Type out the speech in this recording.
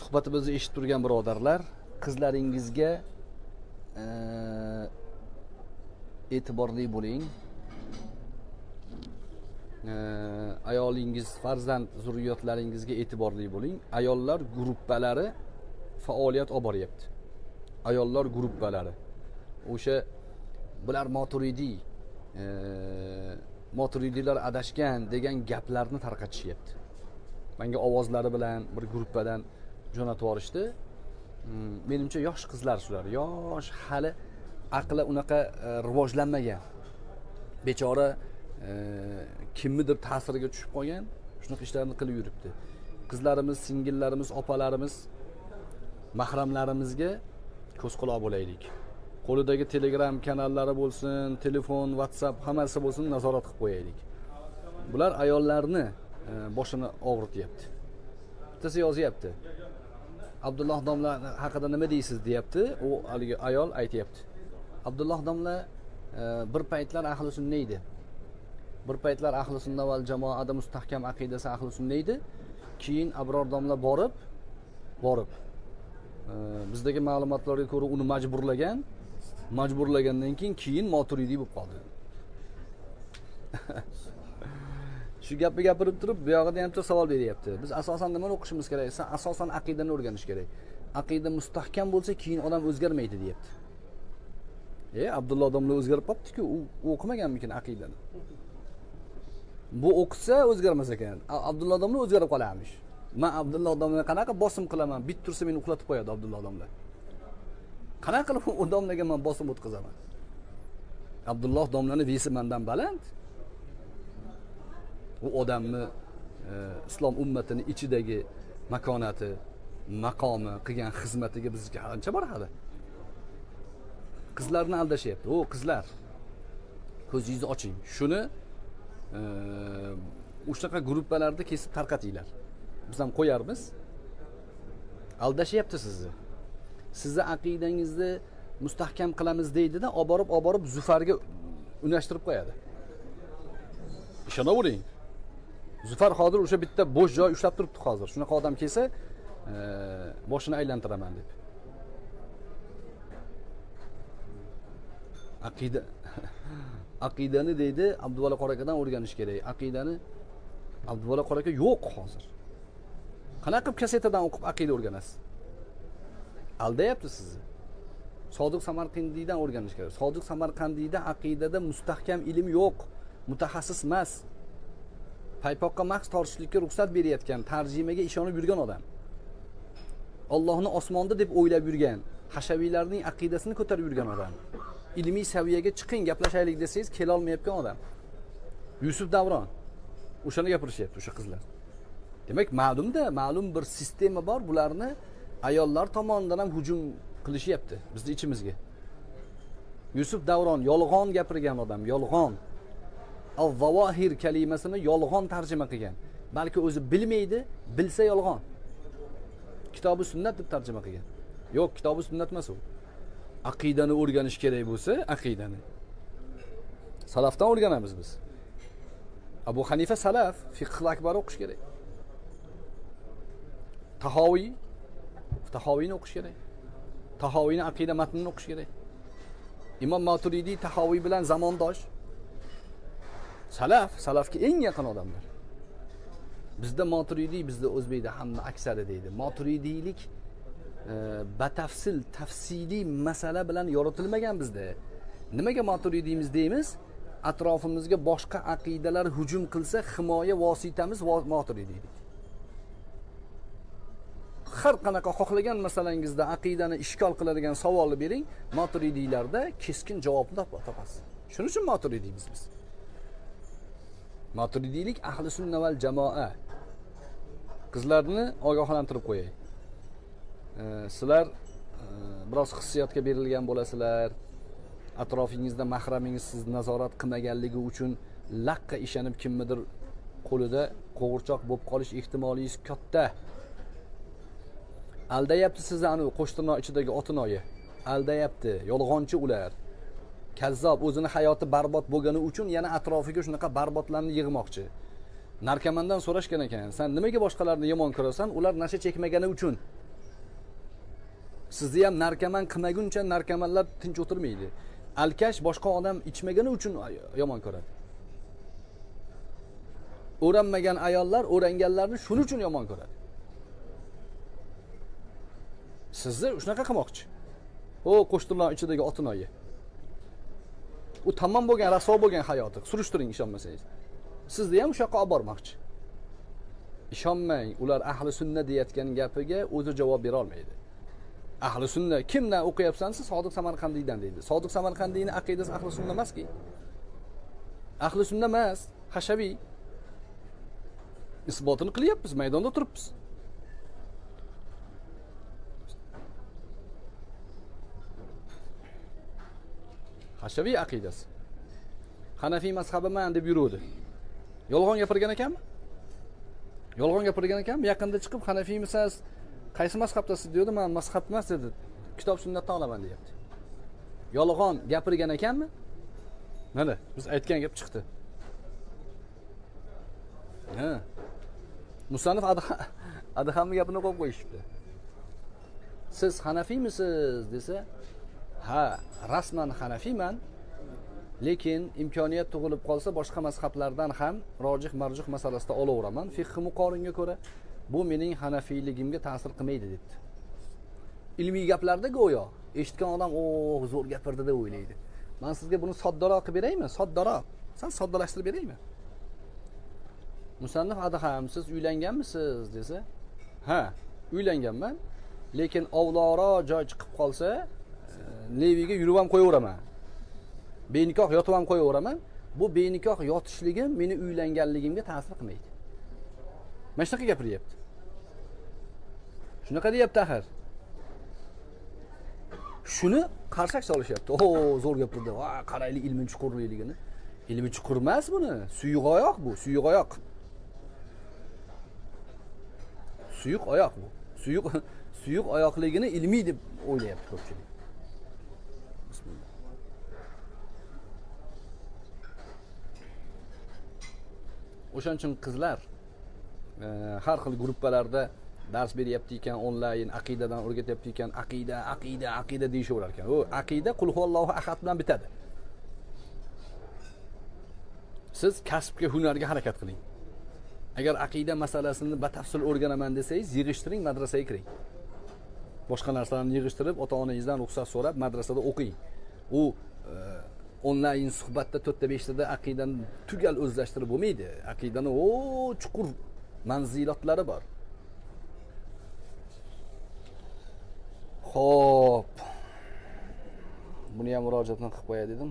suhbatimizni eshitib turgan birodarlar qizlaringizga e, e'tiborli bo'ling. E, ayolingiz farzand zurriyotlaringizga e'tiborli bo'ling. Ayollar gruppalari faoliyat olib boryapti. Ayollar gruppalari. O'sha bular moturidiy e, moturidiylar adashgan degan gaplarni tarqatishyapti. Manga ovozlari bilan bir gruppadan jo'natib yuborishdi mm, menimcha yosh qizlar shular. Yosh hali aqli unaqa e, rivojlanmagan. Bechora e, kimnidir ta'siriga tushib qolgan shunaqa ishlarni qilib yuribdi. Qizlarimiz singillarimiz opalarimiz mahramlarimizga ko'z quloq bo'laylik. Qo'lidagi telegram kanallari bo'lsin telefon whatsapp hammasi bo'lsin nazorat qilib qo'yaylik. Bular ayollarni e, boshini og'rityapti. Bittasi yozyapti. Abdulloh domla haqida nima deysiz deyapti. U haligi ayol aytyapti. Abdulloh domla e, bir paytlar ahli sunna edi. Bir paytlar ahli sunna val jamoada mustahkam aqidasi ahli sunna edi. Keyin abror domla borib borib. E, bizdagi ma'lumotlarga ko'ra uni majburlagan majburlagandan keyin keyin moturidiy bo'lib qoldi. shu gapni gapirib turib buyog'ida ham bitta savol beryapti. Biz asosan nimani o'qishimiz kerak? Desa asosan aqidani o'rganish kerak. Aqida mustahkam bo'lsa keyin odam o'zgarmaydi deyapti. E abdulloh domla o'zgarib qolibdiku u o'qimaganmikin aqidani? Bu o'qisa o'zgarmas ekan. A- abdulloh domla o'zgarib qolarmish. Man abdulloh domla qanaqa bosim qilaman? Bit tursa meni uxlatib qo'yadi abdulloh domla qanaqa qilib u domlaga man bosim o'tkazaman? Abdulloh domlani vesi mandan baland. U odamni e, islom ummatini ichidagi makonati maqomi qilgan xizmatiga bizga ancha bor hali qizlarni aldashyapti. O qizlar. Ko'zingizni oching. Shuni e, o'shanaqa gruppalarda kesib tarqatinglar. Biz ham qo'yarmiz. Aldashyapti sizni. Sizni aqidangizni mustahkam qilamiz deydida olib borib olib borib zufarga unashtirib qo'yadi. Ishonavering. Zufar hozir o'sha bitta bo'sh joy ushlab turibdi hozir. Shunaqa odam kelsa e, boshini aylantiraman deb. Aqida aqidani deydi abduvali qora akadan o'rganish kerak. Aqidani abduvali qora aka yo'q hozir. Qanaqa qilib kasetadan o'qib aqida o'rganasiz? Aldayapti sizni. Sodiq samarqandiydan o'rganish kerak. Sodiq samarqandiyda aqidada mustahkam ilm yo'q. Mutaxassis emas. Paypoqqa mahs tortishlikka ruxsat berayotgan tarjimaga ishonib yurgan odam. Ollohni osmonda deb o'ylab yurgan hashaviylarning aqidasini ko'tarib yurgan odam. Ilmiy saviyaga chiqing gaplashaylik desangiz kelolmayotgan odam. Yusuf davron o'shani gapirishyapti o'sha qizlar. Demak ma'lumda ma'lum bir sistema bor bularni ayollar tomonidan ham hujum qilishyapti bizni ichimizga. Yusuf davron yolg'on gapirgan odam yolg'on. Avvavohir kalimasini yolg'on tarjima qilgan. Balki o'zi bilmaydi bilsa yolg'on. Kitobi sunnat deb tarjima qilgan. Yo'q kitobi sunnat emas u. Aqidani o'rganish kerak bo'lsa aqidani. Salafdan o'rganamiz biz. Abu hanifa salaf fiqh akbar o'qish kerak. Tahoviy tahoviyni o'qish kerak. Tahoviyni aqida matnini o'qish kerak. Imom maturidiy tahoviy bilan zamondosh. Salaf salafga eng yaqin odamlar. Bizda moturidiy bizda o'zbekda hamma aksari deydi. Moturidiylik e, batafsil tafsiliy masala bilan yoritilmagan bizda. Nimaga moturidiymiz deymiz? Atrofimizga boshqa aqidalar hujum qilsa himoya vositamiz vo- moturidiylik har qanaqa xohlagan masalangizda aqidani ishkol qiladigan savolni bering moturidiylarda keskin javobni topasiz. Shuning uchun moturidiymiz biz. Maturidiylik ahli sunna val jamoa. Qizlarni ogohlantirib qo'yay. E, sizlar e, biroz hissiyotga berilgan bo'lasizlar. Atrofingizda mahramingiz sizni nazorat qilmaganligi uchun laqqa ishonib kimnidir qo'lida qo'g'irchoq bo'lib qolish ehtimolingiz katta. Aldayapti sizni anavi qo'shtirnoq ichidagi otinoyi aldayapti yolg'onchi ular. Kazzob o'zini hayoti barbod bo'lgani uchun yana atrofiga shunaqa barbodlarni yig'moqchi. Narkomandan so'rashgan ekan san nimaga boshqalarni yomon ko'rasan? Ular nasha chekmagani uchun. Sizni ham narkoman qilmaguncha narkomanlar tinch o'tirmaydi. Alkash boshqa odam ichmagani uchun yomon ko'radi. O'ranmagan ayollar o'ranganlarni shuning uchun yomon ko'radi. Sizni shunaqa qilmoqchi. O qo'shtirnoq ichidagi otinoyi u tamom bo'lgan raso bo'lgan hayoti surishtiring ishonmasangiz. Sizni ham o'sha yoqqa olib bormoqchi. Ishonmang ular ahli sunna deyayotgan gapiga o'zi javob bera olmaydi. Ahli sunna kimdan o'qiyapsan? Siz sodiq samarqandiydan deydi. Sodiq samarqandiyni aqidasi ahli sunna emaski. Ahli sunna emas hashaviy isbotini qilyapmiz maydonda turibmiz. Hashaviy aqidasi. Hanafiy mazhabiman deb yuruvdi. Yolg'on gapirgan ekanmi? Yolg'on gapirgan ekanmi? Yaqinda chiqib hanafiymisan qaysi mazhabdasiz? Deydi man mazhab emas dedi. Kitob sunnatdan olaman deyapti. Yolg'on gapirgan ekanmi? Mana biz aytgan gap chiqdi. Ha. Musannif adhamni gapini qo'yib qo'yishibdi. Siz hanafiymisiz desa ha rasman hanafiyman lekin imkoniyat tug'ilib qolsa boshqa mazhablardan ham rojih marjuh masalasida olaveraman. Fiqhi muqoringa ko'ra bu mening hanafiyligimga ta'sir qilmaydi debdi. Ilmiy gaplarda go'yo eshitgan odam o zo'r gapirdi deb o'ylaydi. Man sizga buni soddaroq qilib beraymi? Soddaroq. Sal soddalashtirib beraymi? Musannif adham siz uylanganmisiz? desa ha uylanganman lekin ovloqroq joy chiqib qolsa leviga yurib ham qo'yaveraman. Benikoh yotib ham qo'yaveraman. Bu benikoh yotishligim meni uylanganligimga ta'sir qilmaydi. Mana shunaqa gapiryapti. Shunaqa deyapti axir. Shuni qarsak solishyapti. O zo'r gapirdi va qaraylik ilmi chuqurligini ilmi chuqur emas buni. Suyuq oyoq bu suyuq oyoq suyuq oyoq bu. Suyuq suyuq oyoqligini ilmiy deb o'ylayapti ko'pchilik. O'shaning uchun qizlar e, har xil gruppalarda dars beryapti ekan onlayn aqidadan o'rgatyapti ekan aqida aqida aqida deyishaverar ekan. U aqida qul huvallohu ahad bilan bitadi. Siz kasbga hunarga harakat qiling. Agar aqida masalasini batafsil o'rganaman desangiz yig'ishtiring madrasaga kiring. Boshqa narsalarni yig'ishtirib ota onangizdan ruxsat so'rab madrasada o'qing. U e, onlayn suhbatda to'rtta beshtada aqidani tugal o'zlashtirib bo'lmaydi. Aqidani o chuqur manzilotlari bor. Ho'p buni ham murojaatni qilib qo'yay dedim.